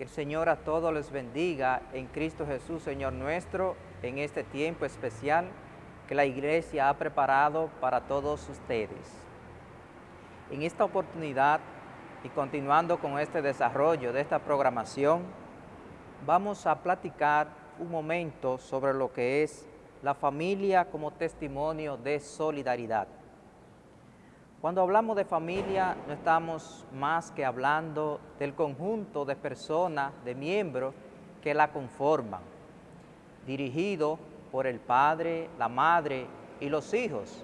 Que el Señor a todos les bendiga en Cristo Jesús, Señor nuestro, en este tiempo especial que la iglesia ha preparado para todos ustedes. En esta oportunidad y continuando con este desarrollo de esta programación, vamos a platicar un momento sobre lo que es la familia como testimonio de solidaridad. Cuando hablamos de familia, no estamos más que hablando del conjunto de personas, de miembros que la conforman, dirigido por el padre, la madre y los hijos,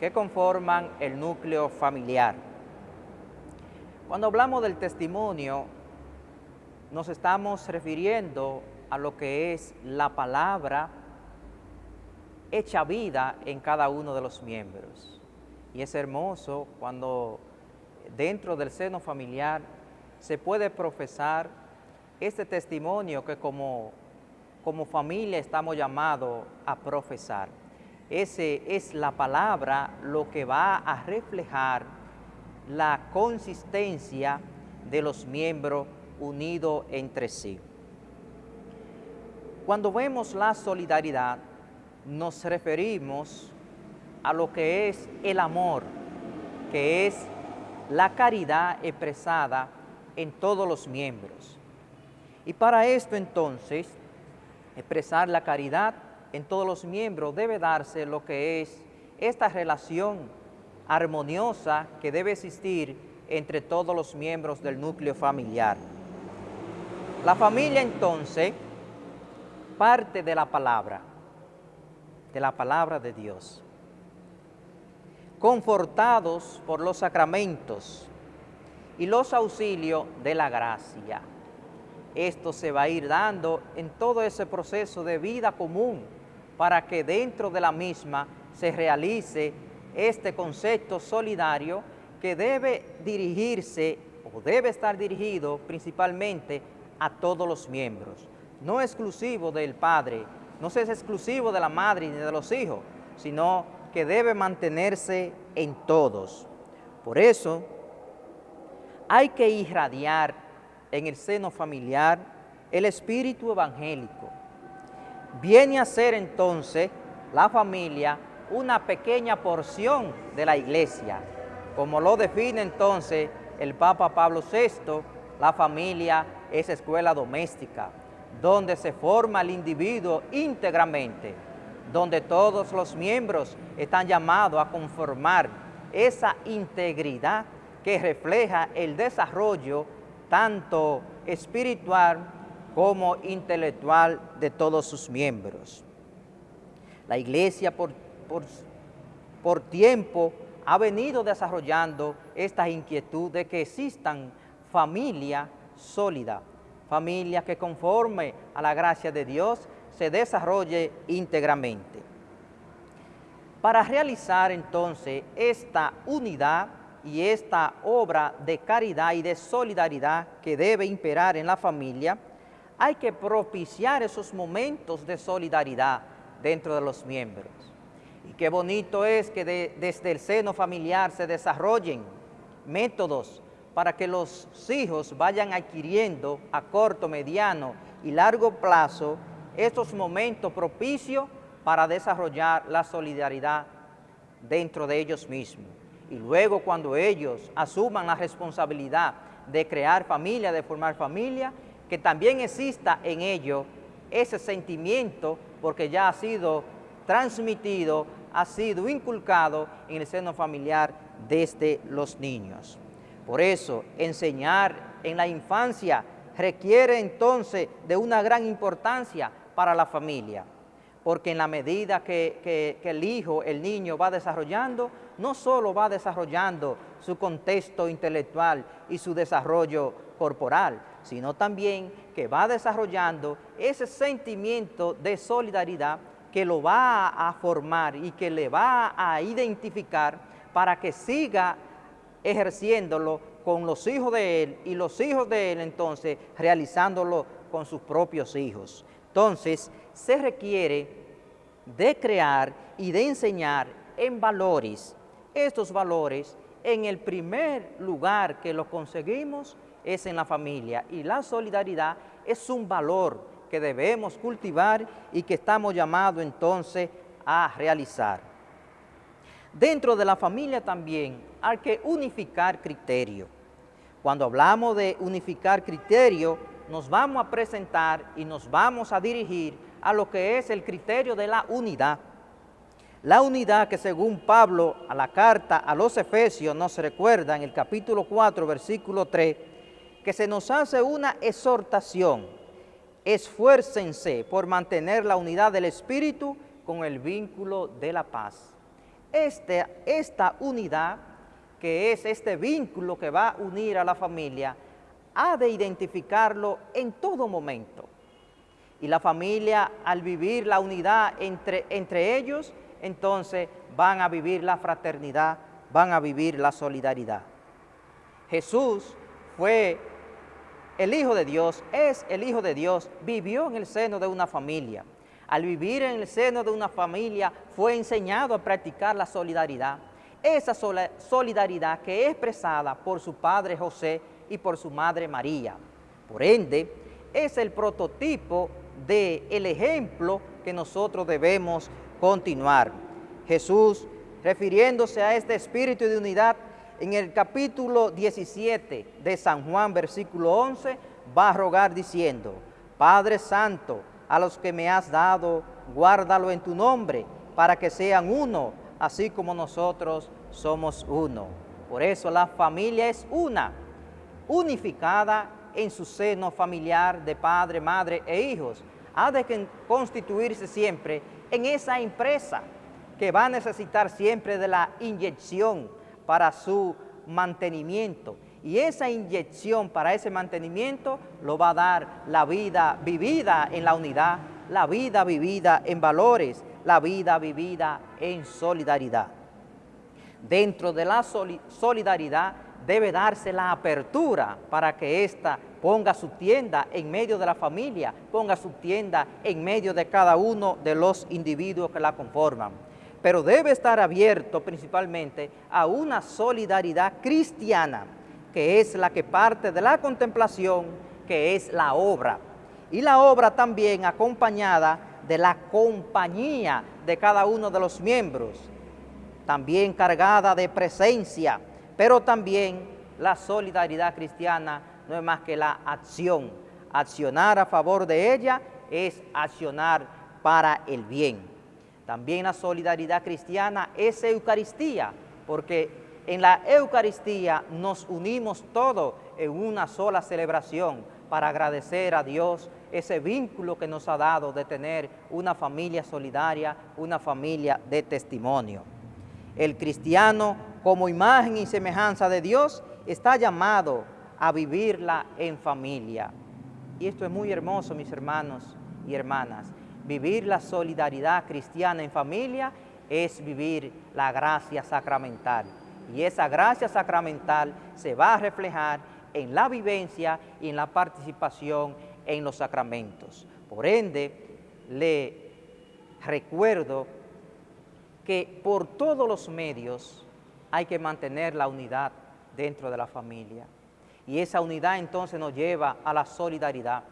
que conforman el núcleo familiar. Cuando hablamos del testimonio, nos estamos refiriendo a lo que es la palabra hecha vida en cada uno de los miembros. Y es hermoso cuando dentro del seno familiar se puede profesar este testimonio que como, como familia estamos llamados a profesar. Ese es la palabra lo que va a reflejar la consistencia de los miembros unidos entre sí. Cuando vemos la solidaridad, nos referimos a lo que es el amor, que es la caridad expresada en todos los miembros. Y para esto entonces, expresar la caridad en todos los miembros debe darse lo que es esta relación armoniosa que debe existir entre todos los miembros del núcleo familiar. La familia entonces parte de la palabra, de la palabra de Dios confortados por los sacramentos y los auxilios de la gracia. Esto se va a ir dando en todo ese proceso de vida común para que dentro de la misma se realice este concepto solidario que debe dirigirse o debe estar dirigido principalmente a todos los miembros, no exclusivo del padre, no es exclusivo de la madre ni de los hijos, sino que debe mantenerse en todos. Por eso, hay que irradiar en el seno familiar el espíritu evangélico. Viene a ser entonces la familia una pequeña porción de la iglesia, como lo define entonces el Papa Pablo VI, la familia es escuela doméstica, donde se forma el individuo íntegramente, donde todos los miembros están llamados a conformar esa integridad que refleja el desarrollo tanto espiritual como intelectual de todos sus miembros. La iglesia por, por, tiempo ha venido desarrollando esta inquietud de que existan familias sólidas, familias que conforme a la gracia de Dios se desarrolle íntegramente. Para realizar entonces esta unidad y esta obra de caridad y de solidaridad que debe imperar en la familia, hay que propiciar esos momentos de solidaridad dentro de los miembros. Y qué bonito es que desde el seno familiar se desarrollen métodos para que los hijos vayan adquiriendo a corto, mediano y largo plazo estos momentos propicios para desarrollar la solidaridad dentro de ellos mismos. Y luego cuando ellos asuman la responsabilidad de crear familia, de formar familia, que también exista en ellos ese sentimiento porque ya ha sido transmitido, ha sido inculcado en el seno familiar desde los niños. Por eso, enseñar en la infancia requiere entonces de una gran importancia para la familia, porque en la medida que, el hijo, el niño va desarrollando, no solo va desarrollando su contexto intelectual y su desarrollo corporal, sino también que va desarrollando ese sentimiento de solidaridad que lo va a formar y que le va a identificar para que siga ejerciéndolo con los hijos de él y los hijos de él entonces realizándolo con sus propios hijos. Entonces, se requiere de crear y de enseñar en valores. Estos valores, en el primer lugar que lo conseguimos, es en la familia y la solidaridad es un valor que debemos cultivar y que estamos llamados entonces a realizar. Dentro de la familia también hay que unificar criterio. Cuando hablamos de unificar criterio, nos vamos a presentar y nos vamos a dirigir a lo que es el criterio de la unidad. La unidad que según Pablo a la carta a los Efesios nos recuerda en el capítulo 4, versículo 3, que se nos hace una exhortación, esfuércense por mantener la unidad del Espíritu con el vínculo de la paz. Este, esta unidad, que es este vínculo que va a unir a la familia, ha de identificarlo en todo momento. Y la familia, al vivir la unidad entre, entre ellos, entonces van a vivir la fraternidad, van a vivir la solidaridad. Jesús fue el Hijo de Dios, es el Hijo de Dios, vivió en el seno de una familia. Al vivir en el seno de una familia fue enseñado a practicar la solidaridad. Esa solidaridad que es expresada por su padre José y por su madre María. Por ende, es el prototipo del el ejemplo que nosotros debemos continuar. Jesús, refiriéndose a este espíritu de unidad, en el capítulo 17 de San Juan, versículo 11, va a rogar diciendo, Padre Santo, a los que me has dado, guárdalo en tu nombre, para que sean uno, así como nosotros somos uno. Por eso la familia es una, unificada en su seno familiar de padre, madre e hijos. Ha de constituirse siempre en esa empresa que va a necesitar siempre de la inyección para su mantenimiento. Y esa inyección para ese mantenimiento lo va a dar la vida vivida en la unidad, la vida vivida en valores, la vida vivida en solidaridad. Dentro de la solidaridad debe darse la apertura para que ésta ponga su tienda en medio de la familia, ponga su tienda en medio de cada uno de los individuos que la conforman. Pero debe estar abierto principalmente a una solidaridad cristiana, que es la que parte de la contemplación, que es la obra. Y la obra también acompañada de la compañía de cada uno de los miembros, también cargada de presencia, pero también la solidaridad cristiana no es más que la acción. Accionar a favor de ella es accionar para el bien. También la solidaridad cristiana es Eucaristía, porque en la Eucaristía nos unimos todos en una sola celebración para agradecer a Dios ese vínculo que nos ha dado de tener una familia solidaria, una familia de testimonio. El cristiano como imagen y semejanza de Dios, está llamado a vivirla en familia. Y esto es muy hermoso, mis hermanos y hermanas. Vivir la solidaridad cristiana en familia es vivir la gracia sacramental. Y esa gracia sacramental se va a reflejar en la vivencia y en la participación en los sacramentos. Por ende, le recuerdo que por todos los medios hay que mantener la unidad dentro de la familia. Y esa unidad entonces nos lleva a la solidaridad.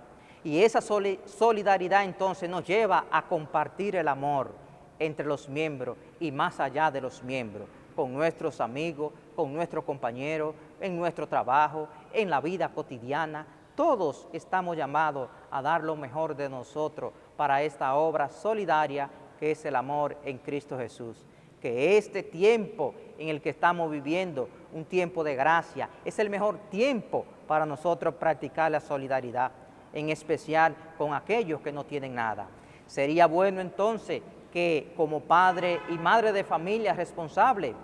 Y esa solidaridad entonces nos lleva a compartir el amor entre los miembros y más allá de los miembros, con nuestros amigos, con nuestros compañeros, en nuestro trabajo, en la vida cotidiana. Todos estamos llamados a dar lo mejor de nosotros para esta obra solidaria que es el amor en Cristo Jesús que este tiempo en el que estamos viviendo, un tiempo de gracia, es el mejor tiempo para nosotros practicar la solidaridad, en especial con aquellos que no tienen nada. Sería bueno entonces que como padre y madre de familia responsable,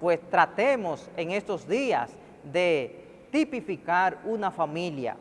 pues tratemos en estos días de tipificar una familia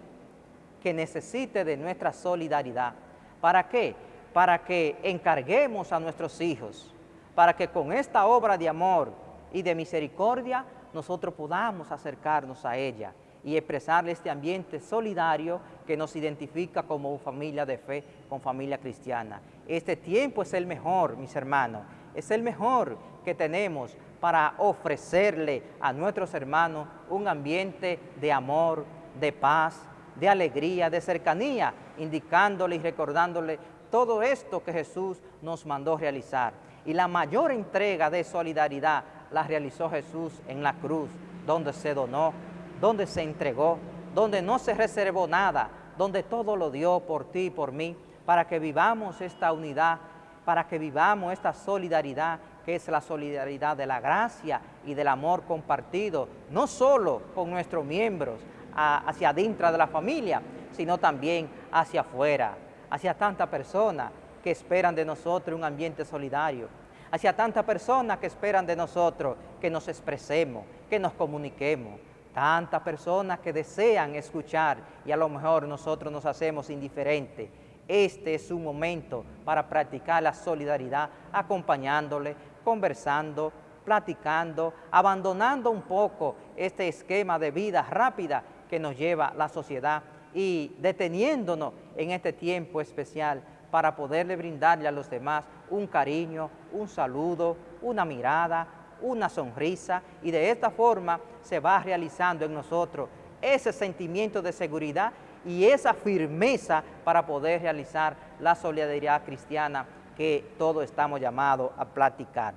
que necesite de nuestra solidaridad. ¿Para qué? Para que encarguemos a nuestros hijos, para que con esta obra de amor y de misericordia nosotros podamos acercarnos a ella y expresarle este ambiente solidario que nos identifica como familia de fe, como familia cristiana. Este tiempo es el mejor, mis hermanos, es el mejor que tenemos para ofrecerle a nuestros hermanos un ambiente de amor, de paz, de alegría, de cercanía, indicándole y recordándole todo esto que Jesús nos mandó realizar. Y la mayor entrega de solidaridad la realizó Jesús en la cruz, donde se donó, donde se entregó, donde no se reservó nada, donde todo lo dio por ti y por mí, para que vivamos esta unidad, para que vivamos esta solidaridad, que es la solidaridad de la gracia y del amor compartido, no solo con nuestros miembros, hacia adentro de la familia, sino también hacia afuera, hacia tantas personas que esperan de nosotros un ambiente solidario, hacia tantas personas que esperan de nosotros que nos expresemos, que nos comuniquemos, tantas personas que desean escuchar y a lo mejor nosotros nos hacemos indiferentes. Este es un momento para practicar la solidaridad, acompañándole, conversando, platicando, abandonando un poco este esquema de vida rápida que nos lleva la sociedad y deteniéndonos en este tiempo especial para poderle brindarle a los demás un cariño, un saludo, una mirada, una sonrisa y de esta forma se va realizando en nosotros ese sentimiento de seguridad y esa firmeza para poder realizar la solidaridad cristiana que todos estamos llamados a platicar.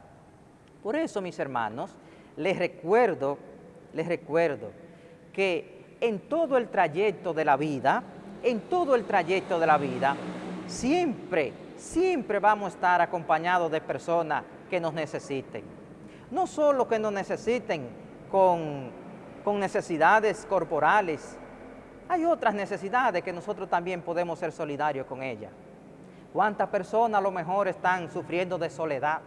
Por eso, mis hermanos, les recuerdo, les recuerdo que en todo el trayecto de la vida, en todo el trayecto de la vida, siempre, siempre vamos a estar acompañados de personas que nos necesiten. No solo que nos necesiten con, con necesidades corporales, hay otras necesidades que nosotros también podemos ser solidarios con ellas. ¿Cuántas personas a lo mejor están sufriendo de soledad?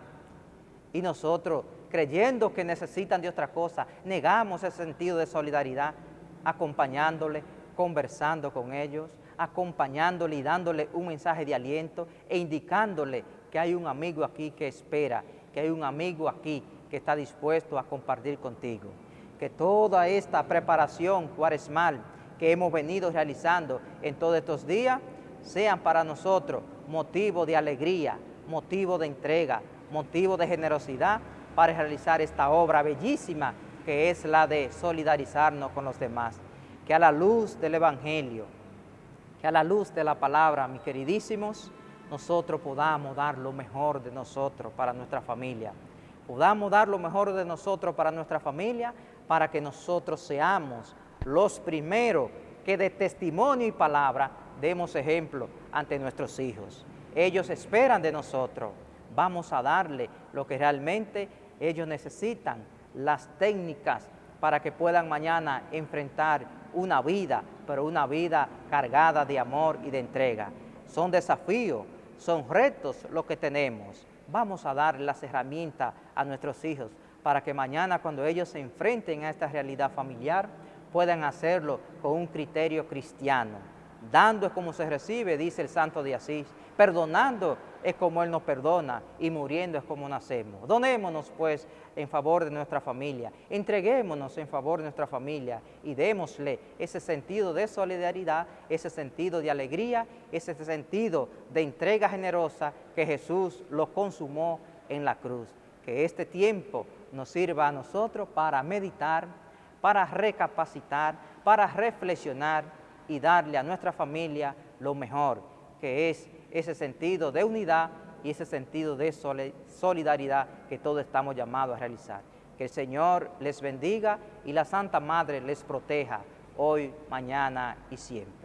Y nosotros, creyendo que necesitan de otra cosa, negamos ese sentido de solidaridad acompañándole, conversando con ellos, acompañándole y dándole un mensaje de aliento e indicándole que hay un amigo aquí que espera, que hay un amigo aquí que está dispuesto a compartir contigo. Que toda esta preparación cuaresmal que hemos venido realizando en todos estos días sean para nosotros motivo de alegría, motivo de entrega, motivo de generosidad para realizar esta obra bellísima que es la de solidarizarnos con los demás. Que a la luz del Evangelio, que a la luz de la palabra, mis queridísimos, nosotros podamos dar lo mejor de nosotros para nuestra familia. Podamos dar lo mejor de nosotros para nuestra familia, para que nosotros seamos los primeros que de testimonio y palabra demos ejemplo ante nuestros hijos. Ellos esperan de nosotros. Vamos a darle lo que realmente ellos necesitan las técnicas para que puedan mañana enfrentar una vida, pero una vida cargada de amor y de entrega. Son desafíos, son retos lo que tenemos. Vamos a dar las herramientas a nuestros hijos para que mañana cuando ellos se enfrenten a esta realidad familiar puedan hacerlo con un criterio cristiano. Dando es como se recibe, dice el santo de Asís. Perdonando es como Él nos perdona y muriendo es como nacemos. Donémonos pues en favor de nuestra familia, entreguémonos en favor de nuestra familia y démosle ese sentido de solidaridad, ese sentido de alegría, ese sentido de entrega generosa que Jesús lo consumó en la cruz. Que este tiempo nos sirva a nosotros para meditar, para recapacitar, para reflexionar y darle a nuestra familia lo mejor, que es ese sentido de unidad y ese sentido de solidaridad que todos estamos llamados a realizar. Que el Señor les bendiga y la Santa Madre les proteja hoy, mañana y siempre.